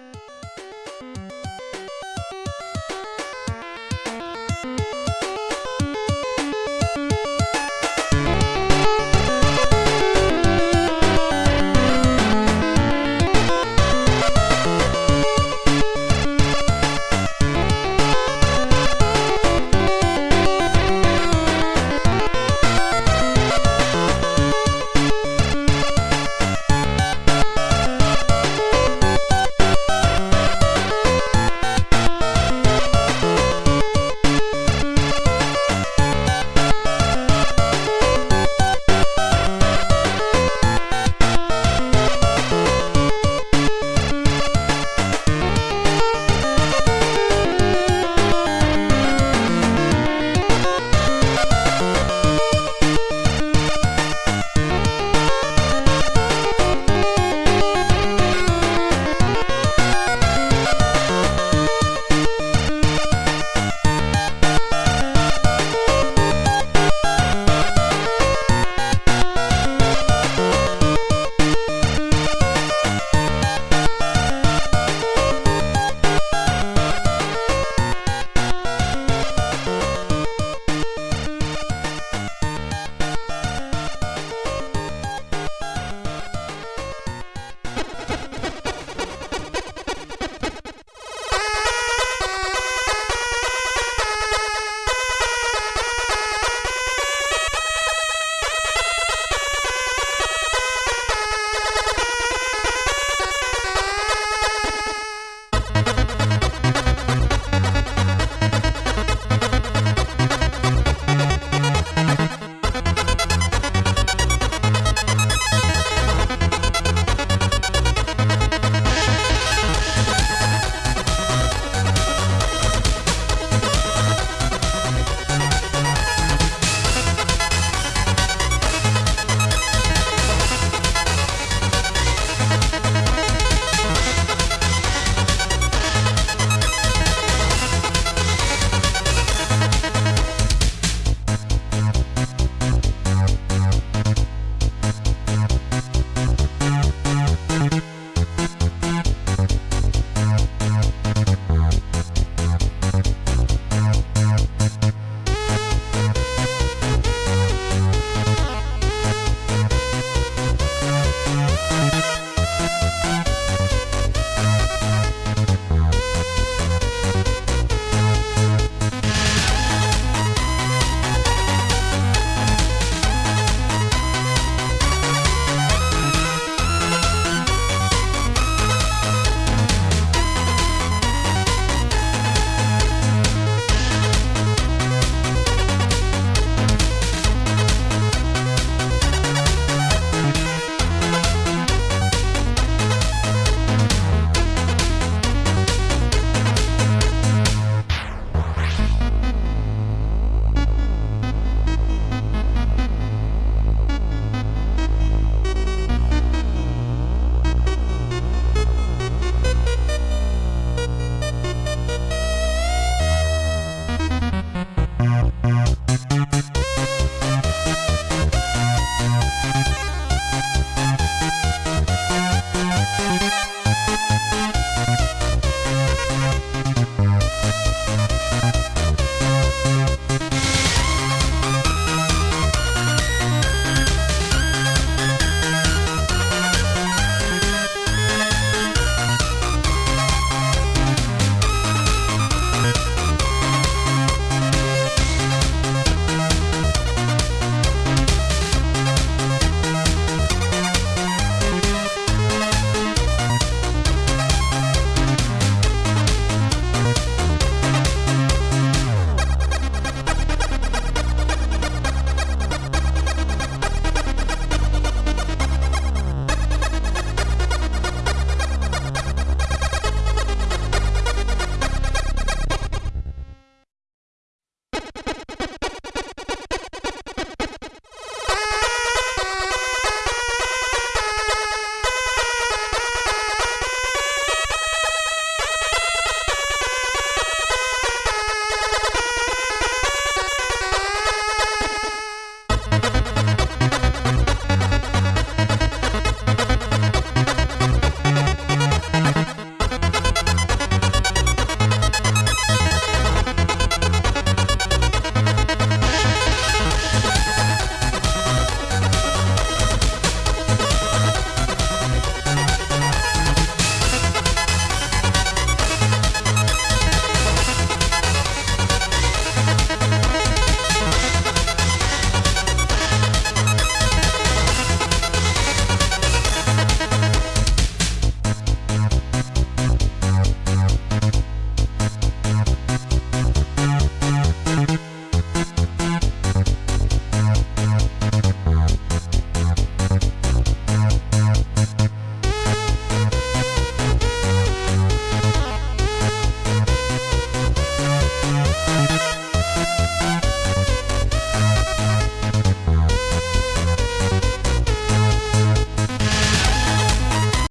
you